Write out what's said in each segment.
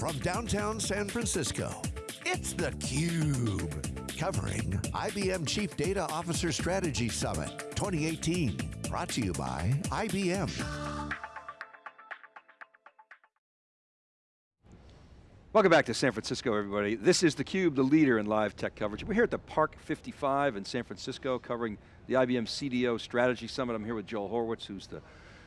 from downtown San Francisco, it's theCUBE. Covering IBM Chief Data Officer Strategy Summit 2018. Brought to you by IBM. Welcome back to San Francisco, everybody. This is theCUBE, the leader in live tech coverage. We're here at the Park 55 in San Francisco, covering the IBM CDO Strategy Summit. I'm here with Joel Horowitz, who's the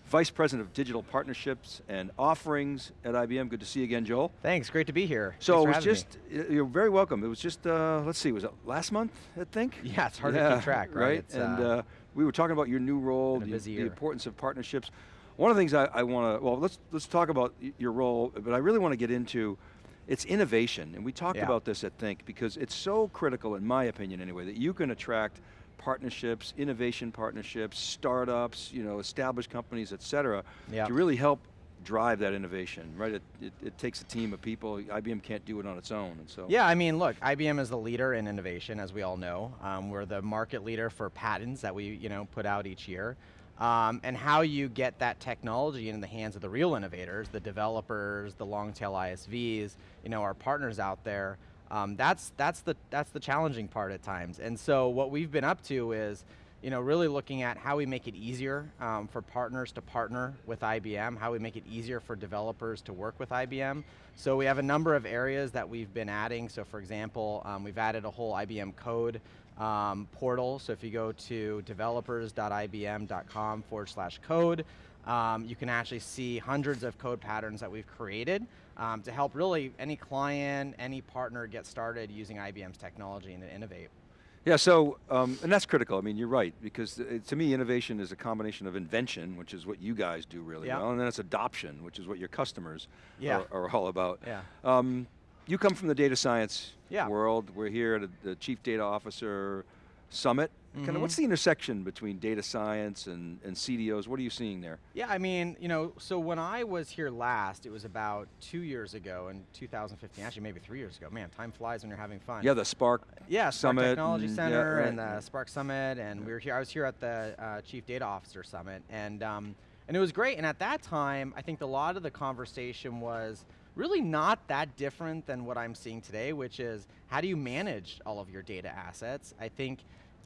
Vice President of Digital Partnerships and Offerings at IBM. Good to see you again, Joel. Thanks, great to be here. So Thanks it was just, me. you're very welcome. It was just, uh, let's see, was it last month, I think? Yeah, it's hard yeah, to keep track, right? right? and uh, uh, we were talking about your new role, the, the, importance of partnerships. One of the things I, I want to, well, let's, let's talk about your role, but I really want to get into it's innovation, and we talked yeah. about this at Think, because it's so critical, in my opinion anyway, that you can attract partnerships, innovation partnerships, startups, you know, established companies, et cetera, yep. to really help drive that innovation, right? It, it, it, takes a team of people. IBM can't do it on its own, and so. Yeah, I mean, look, IBM is the leader in innovation, as we all know. Um, we're the market leader for patents that we, you know, put out each year. Um, and how you get that technology in the hands of the real innovators, the developers, the long tail ISVs, you know, our partners out there, um, that's, that's, the, that's the challenging part at times. And so what we've been up to is, you know, really looking at how we make it easier um, for partners to partner with IBM, how we make it easier for developers to work with IBM. So we have a number of areas that we've been adding. So for example, um, we've added a whole IBM code um, portal. So if you go to developers.ibm.com forward slash code, um, you can actually see hundreds of code patterns that we've created um, to help really any client, any partner get started using IBM's technology and innovate. Yeah, so, um, and that's critical, I mean, you're right, because uh, to me, innovation is a combination of invention, which is what you guys do really yeah. well, and then it's adoption, which is what your customers yeah. are, are, all about. Yeah. Um, you come from the data science yeah. world, we're here at a, the Chief Data Officer Summit, Mm -hmm. Kind of what's the intersection between data science and, and CDOs? What are you seeing there? Yeah, I mean, you know, so when I was here last, it was about two years ago in 2015, actually maybe three years ago. Man, time flies when you're having fun. Yeah, the Spark yeah, Summit. Technology and, Center yeah, right. and the Spark Summit, and yeah. we were here, I was here at the uh, Chief Data Officer Summit, and, um, and it was great, and at that time, I think a lot of the conversation was, really not that different than what I'm seeing today, which is how do you manage all of your data assets? I think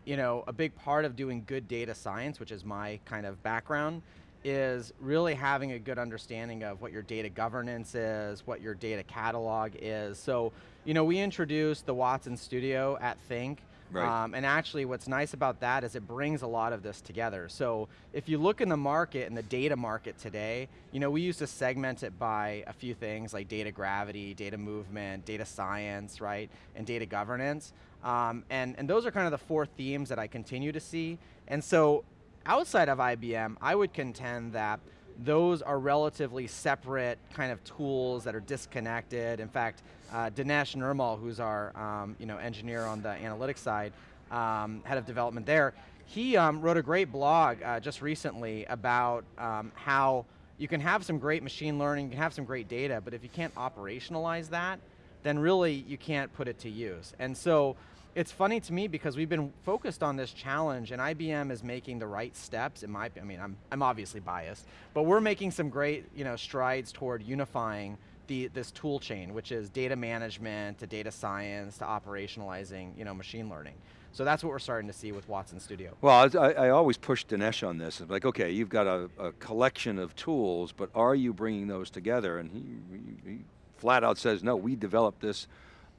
you know, a big part of doing good data science, which is my kind of background, is really having a good understanding of what your data governance is, what your data catalog is. So, you know, we introduced the Watson Studio at Think, Right. Um, and actually what's nice about that is it brings a lot of this together. So if you look in the market, in the data market today, you know, we used to segment it by a few things like data gravity, data movement, data science, right, and data governance. Um, and, and those are kind of the four themes that I continue to see. And so outside of IBM, I would contend that those are relatively separate kind of tools that are disconnected. In fact, uh, Dinesh Nirmal, who's our um, you know, engineer on the analytics side, um, head of development there, he um, wrote a great blog uh, just recently about um, how you can have some great machine learning, you can have some great data, but if you can't operationalize that, then really you can't put it to use. And so it's funny to me because we've been focused on this challenge and IBM is making the right steps in my, I mean, I'm, I'm obviously biased, but we're making some great you know, strides toward unifying the, this tool chain, which is data management to data science to operationalizing you know, machine learning. So that's what we're starting to see with Watson Studio. Well, I, I always push Dinesh on this. It's like, okay, you've got a, a, collection of tools, but are you bringing those together? And he, he flat out says, no, we developed this,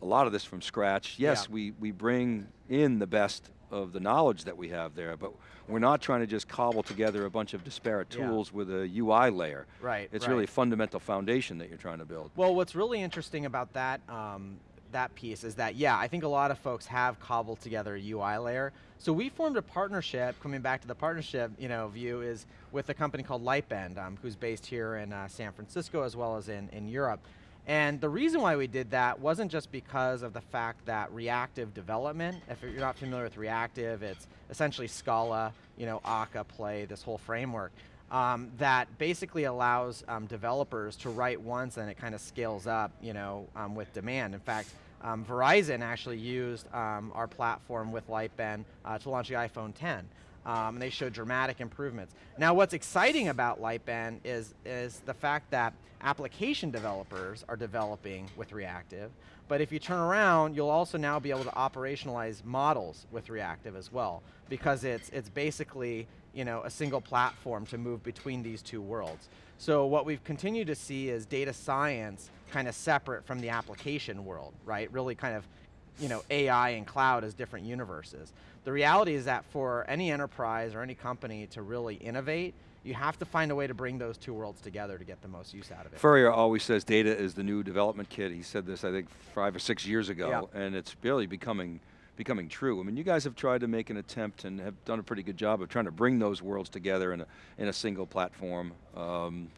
a lot of this from scratch. Yes, yeah. we, we bring in the best of the knowledge that we have there, but we're not trying to just cobble together a bunch of disparate tools yeah. with a UI layer. Right, It's right. really a fundamental foundation that you're trying to build. Well, what's really interesting about that, um, that piece is that, yeah, I think a lot of folks have cobbled together a UI layer. So we formed a partnership, coming back to the partnership you know, view, is with a company called Lightbend, um, who's based here in uh, San Francisco as well as in, in Europe. And the reason why we did that wasn't just because of the fact that reactive development, if you're not familiar with reactive, it's essentially Scala, you know, Akka, Play, this whole framework, um, that basically allows um, developers to write once and it kind of scales up, you know, um, with demand. In fact, um, Verizon actually used um, our platform with Lightbend uh, to launch the iPhone 10. Um, and they show dramatic improvements. Now what's exciting about Lightbend is, is the fact that application developers are developing with reactive, but if you turn around, you'll also now be able to operationalize models with reactive as well, because it's, it's basically you know, a single platform to move between these two worlds. So what we've continued to see is data science kind of separate from the application world, right? Really kind of you know, AI and cloud as different universes. The reality is that for any enterprise or any company to really innovate, you have to find a way to bring those two worlds together to get the most use out of it. Furrier always says data is the new development kit. He said this, I think, five or six years ago, and it's really becoming becoming true. I mean, you guys have tried to make an attempt and have done a pretty good job of trying to bring those worlds together in a, in a single platform. Um,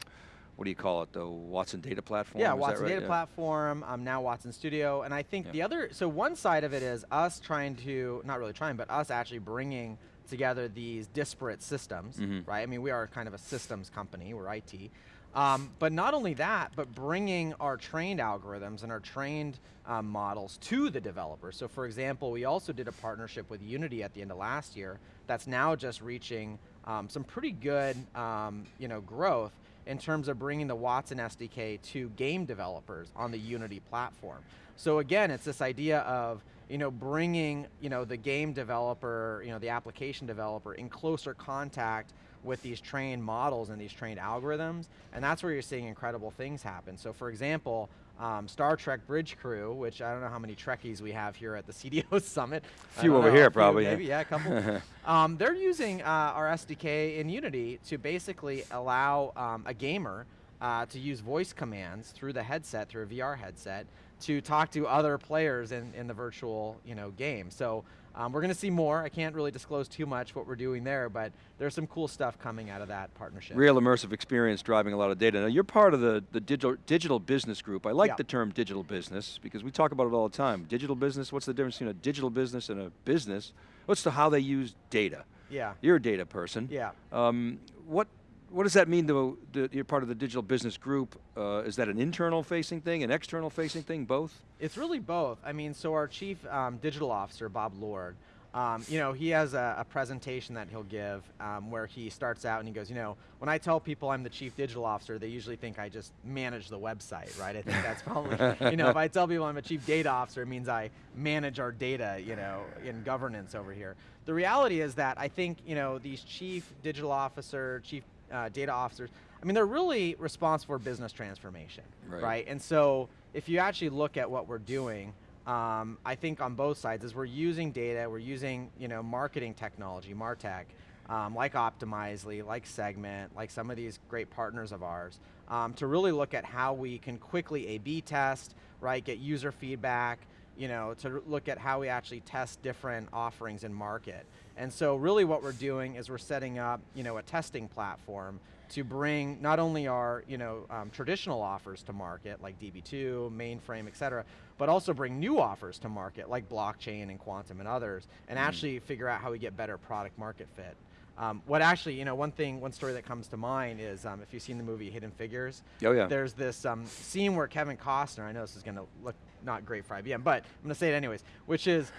what do you call it, the Watson Data Platform? Yeah, Watson right? Data yeah. Platform, um, now Watson Studio, and I think yeah. the other, so one side of it is us trying to, not really trying, but us actually bringing together these disparate systems, mm -hmm. right? I mean, we are kind of a systems company, we're IT. Um, but not only that, but bringing our trained algorithms and our trained um, models to the developers. So for example, we also did a partnership with Unity at the end of last year that's now just reaching um, some pretty good um, you know, growth in terms of bringing the Watson SDK to game developers on the Unity platform. So again, it's this idea of you know, bringing you know, the game developer, you know, the application developer in closer contact with these trained models and these trained algorithms, and that's where you're seeing incredible things happen. So for example, um, Star Trek Bridge Crew, which I don't know how many Trekkies we have here at the CDO Summit. A few over know, here, few probably. Maybe, yeah, a couple. um, they're using uh, our SDK in Unity to basically allow um, a gamer uh, to use voice commands through the headset, through a VR headset, to talk to other players in, in the virtual you know, game. So um, we're going to see more. I can't really disclose too much what we're doing there, but there's some cool stuff coming out of that partnership. Real immersive experience driving a lot of data. Now you're part of the, the digital, digital business group. I like yeah. the term digital business because we talk about it all the time. Digital business, what's the difference between a digital business and a business? What's the how they use data? Yeah. You're a data person. Yeah. Um, what what does that mean to, to, you're part of the digital business group? Uh, is that an internal facing thing, an external facing thing, both? It's really both. I mean, so our chief um, digital officer, Bob Lord, um, you know, he has a, a presentation that he'll give um, where he starts out and he goes, you know, when I tell people I'm the chief digital officer, they usually think I just manage the website, right? I think that's probably, you know, if I tell people I'm a chief data officer, it means I manage our data, you know, in governance over here. The reality is that I think, you know, these chief digital officer, chief uh, data officers, I mean, they're really responsible for business transformation, right. right? And so if you actually look at what we're doing, um, I think on both sides is we're using data, we're using you know marketing technology, Martech, um, like Optimizely, like Segment, like some of these great partners of ours, um, to really look at how we can quickly A-B test, right, get user feedback, you know, to look at how we actually test different offerings in market. And so really what we're doing is we're setting up, you know, a testing platform to bring not only our, you know, um, traditional offers to market, like DB2, mainframe, et cetera, but also bring new offers to market, like blockchain and quantum and others, and mm. actually figure out how we get better product market fit. Um, what actually, you know, one thing, one story that comes to mind is um, if you've seen the movie Hidden Figures. Oh yeah. There's this um, scene where Kevin Costner, I know this is going to look not great for IBM, but I'm going to say it anyways, which is,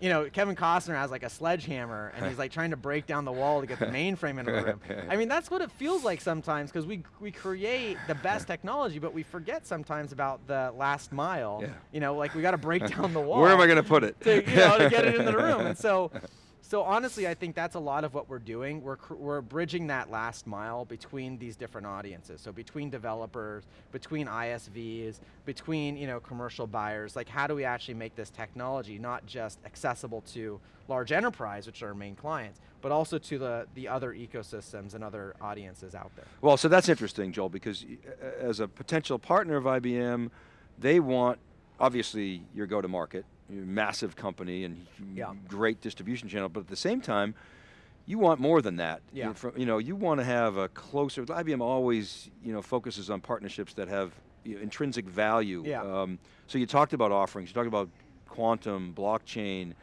you know, Kevin Costner has like a sledgehammer and he's like trying to break down the wall to get the mainframe into the room. I mean, that's what it feels like sometimes because we, we create the best technology, but we forget sometimes about the last mile. Yeah. You know, like we got to break down the wall. Where am I going to put it? To, you know, to get it in the room. And so so honestly, I think that's a lot of what we're doing. We're, we're bridging that last mile between these different audiences. So between developers, between ISVs, between you know, commercial buyers, like how do we actually make this technology not just accessible to large enterprise, which are our main clients, but also to the, the other ecosystems and other audiences out there. Well, so that's interesting, Joel, because as a potential partner of IBM, they want, obviously, your go-to-market, massive company and yeah. great distribution channel, but at the same time, you want more than that. Yeah. You, you know, you want to have a closer, IBM always you know, focuses on partnerships that have you know, intrinsic value. Yeah. Um, so you talked about offerings, you talked about quantum, blockchain,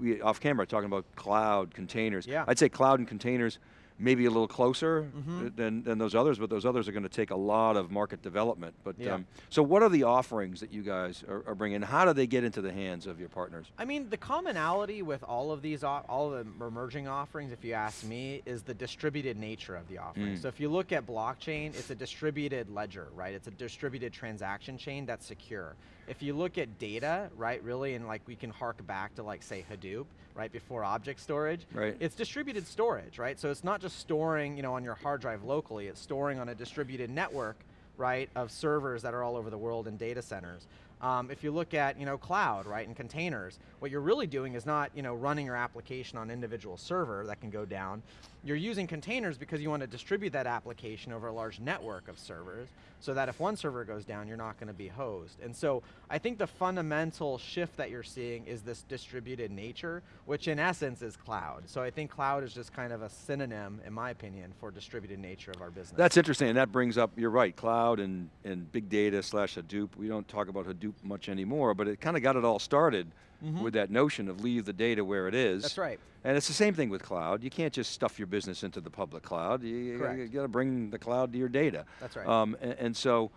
we, off camera talking about cloud, containers. Yeah. I'd say cloud and containers maybe a little closer mm -hmm. than, than those others, but those others are going to take a lot of market development. But yeah. um, So what are the offerings that you guys are, are, bringing? How do they get into the hands of your partners? I mean, the commonality with all of these, all of the emerging offerings, if you ask me, is the distributed nature of the offering. Mm. So if you look at blockchain, it's a distributed ledger, right? It's a distributed transaction chain that's secure. If you look at data, right, really, and like we can hark back to like say Hadoop, right, before object storage, right. it's distributed storage, right? So it's not just storing you know, on your hard drive locally, it's storing on a distributed network, right, of servers that are all over the world in data centers. Um, if you look at you know, cloud, right, and containers, what you're really doing is not you know, running your application on individual server that can go down. You're using containers because you want to distribute that application over a large network of servers so that if one server goes down, you're not going to be hosed. And so I think the fundamental shift that you're seeing is this distributed nature, which in essence is cloud. So I think cloud is just kind of a synonym, in my opinion, for distributed nature of our business. That's interesting, and that brings up, you're right, cloud and, and big data slash Hadoop. We don't talk about Hadoop much anymore, but it kind of got it all started mm -hmm. with that notion of leave the data where it is. That's right. And it's the same thing with cloud. You can't just stuff your business into the public cloud. You, you got to bring the cloud to your data. That's right. Um, and, and, so,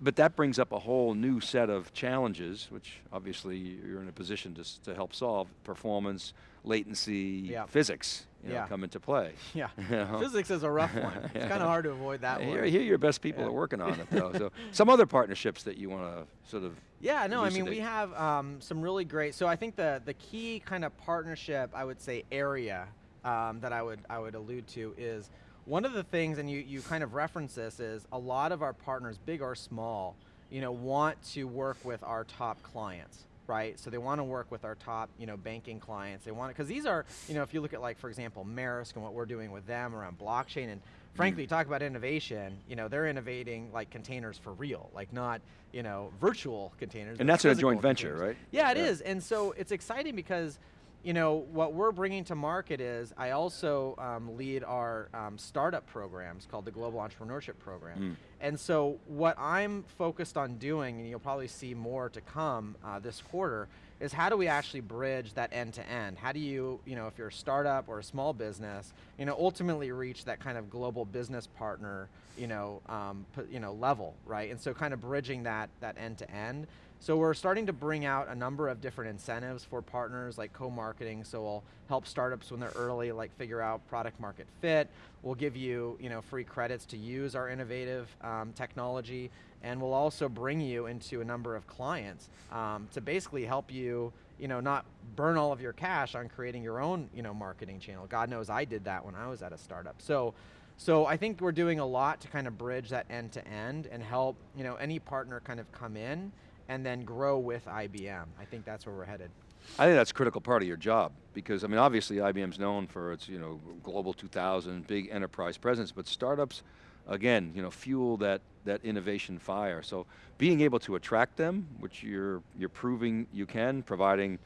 but that brings up a whole new set of challenges, which obviously you're in a position to, to help solve, performance, latency, yeah. physics you know, yeah. come into play. Yeah, you know? physics is a rough one. It's kind of hard to avoid that one. Here, your best people yeah. are working on it though. so some other partnerships that you want to sort of Yeah, no, elucidate. I mean we have um, some really great, so I think the, the key kind of partnership, I would say area um, that I would, I would allude to is one of the things, and you, you kind of reference this, is a lot of our partners, big or small, you know, want to work with our top clients right? So they want to work with our top, you know, banking clients. They want to, because these are, you know, if you look at like, for example, Maersk and what we're doing with them around blockchain, and frankly, mm. talk about innovation, you know, they're innovating like containers for real, like not, you know, virtual containers. And that's a joint venture, right? Yeah, it yeah. is. And so it's exciting because you know, what we're bringing to market is, I also um, lead our um, startup programs called the Global Entrepreneurship Program. Mm. And so what I'm focused on doing, and you'll probably see more to come uh, this quarter, is how do we actually bridge that end to end? How do you, you know, if you're a startup or a small business, you know, ultimately reach that kind of global business partner, you know, um, you know, level, right? And so kind of bridging that, that end to end. So we're starting to bring out a number of different incentives for partners like co-marketing, so we'll help startups when they're early like figure out product market fit. We'll give you, you know, free credits to use our innovative um, technology, and we'll also bring you into a number of clients um, to basically help you you know, not burn all of your cash on creating your own, you know, marketing channel. God knows I did that when I was at a startup. So, so I think we're doing a lot to kind of bridge that end to end and help, you know, any partner kind of come in and then grow with IBM. I think that's where we're headed. I think that's a critical part of your job because I mean obviously IBM's known for its you know global 2000 big enterprise presence but startups again you know fuel that that innovation fire so being able to attract them which you're you're proving you can providing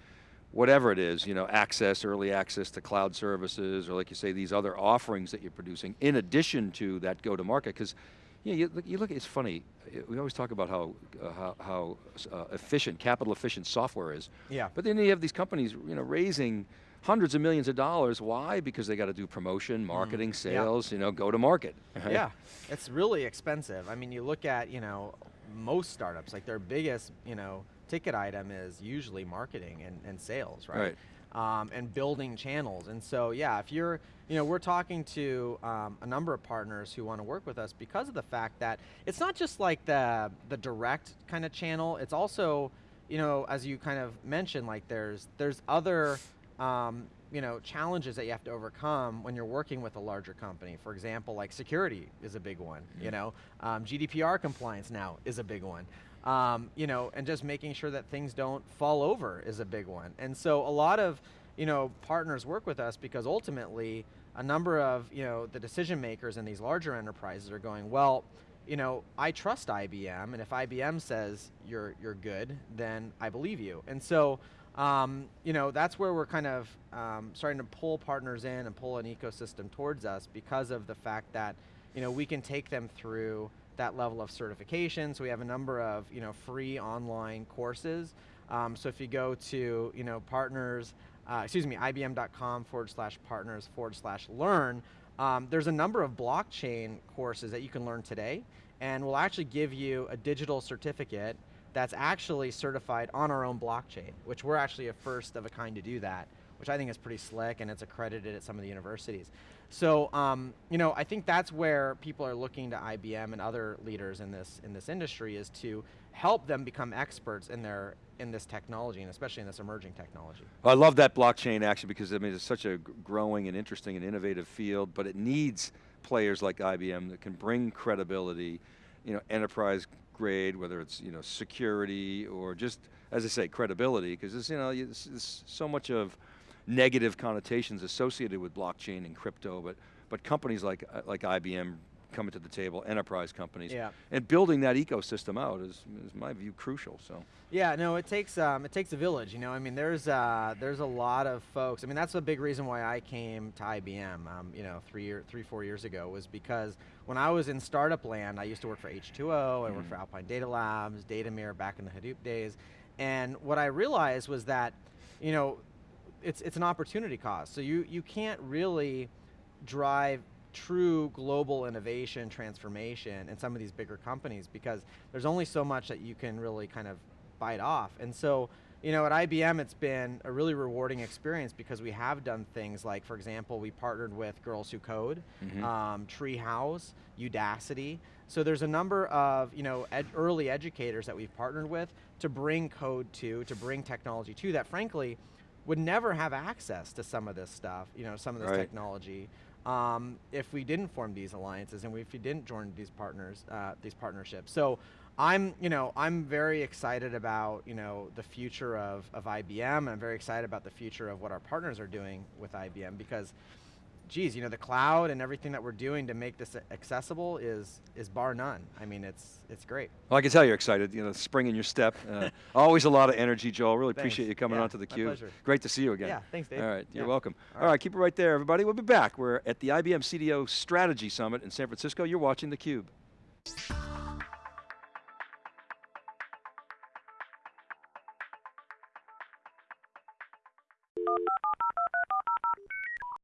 whatever it is you know access early access to cloud services or like you say these other offerings that you're producing in addition to that go to market because yeah, you, you look, it's funny, we always talk about how, uh, how, how uh, efficient, capital efficient software is. Yeah. But then you have these companies you know, raising hundreds of millions of dollars. Why? Because they got to do promotion, mm. marketing, mm. sales, yeah. you know, go to market. yeah, it's really expensive. I mean, you look at, you know, most startups, like their biggest, you know, ticket item is usually marketing and, and sales, right? Right um, and building channels. And so, yeah, if you're, you know, we're talking to um, a number of partners who want to work with us because of the fact that it's not just like the the direct kind of channel. It's also, you know, as you kind of mentioned, like there's there's other. Um, you know, challenges that you have to overcome when you're working with a larger company. For example, like security is a big one, you know. Um, GDPR compliance now is a big one. Um, you know, and just making sure that things don't fall over is a big one. And so a lot of, you know, partners work with us because ultimately a number of, you know, the decision makers in these larger enterprises are going, well, you know, I trust IBM, and if IBM says you're you're good, then I believe you. And so, um, you know, that's where we're kind of um, starting to pull partners in and pull an ecosystem towards us because of the fact that, you know, we can take them through that level of certification. So we have a number of you know free online courses. Um, so if you go to you know partners, uh, excuse me, IBM.com forward slash partners forward slash learn, Um, there's a number of blockchain courses that you can learn today, and we'll actually give you a digital certificate that's actually certified on our own blockchain, which we're actually a first of a kind to do that, which I think is pretty slick and it's accredited at some of the universities. So, um, you know, I think that's where people are looking to IBM and other leaders in this in this industry is to help them become experts in their in this technology and especially in this emerging technology. Well, I love that blockchain actually because I mean it's such a growing and interesting and innovative field, but it needs players like IBM that can bring credibility, you know, enterprise grade, whether it's you know security or just as I say credibility, because you know there's so much of negative connotations associated with blockchain and crypto, but but companies like like IBM coming to the table, enterprise companies, yeah. and building that ecosystem out is, is my view crucial. So. Yeah, no, it takes um, it takes a village. You know, I mean, there's uh, there's a lot of folks. I mean, that's a big reason why I came to IBM. Um, you know, three year, three four years ago was because when I was in startup land, I used to work for H2O. I worked mm. for Alpine Data Labs, Datameer back in the Hadoop days, and what I realized was that, you know, it's it's an opportunity cost. So you you can't really drive true global innovation transformation in some of these bigger companies because there's only so much that you can really kind of bite off. And so, you know, at IBM it's been a really rewarding experience because we have done things like, for example, we partnered with Girls Who Code, mm -hmm. um, Treehouse, Udacity. So there's a number of, you know, ed early educators that we've partnered with to bring code to, to bring technology to that frankly, would never have access to some of this stuff, you know, some of this right. technology um, if we didn't form these alliances and if we didn't join these partners, uh, these partnerships. So I'm, you know, I'm very excited about, you know, the future of, of IBM. I'm very excited about the future of what our partners are doing with IBM because geez, you know, the cloud and everything that we're doing to make this accessible is is bar none. I mean, it's it's great. Well, I can tell you're excited. You know, spring in your step. Uh, always a lot of energy, Joel. Really thanks. appreciate you coming yeah, onto the cube. Great to see you again. Yeah, thanks, Dave. All right, you're yeah. welcome. All, All right. right, keep it right there, everybody. We'll be back. We're at the IBM CDO Strategy Summit in San Francisco. You're watching theCUBE.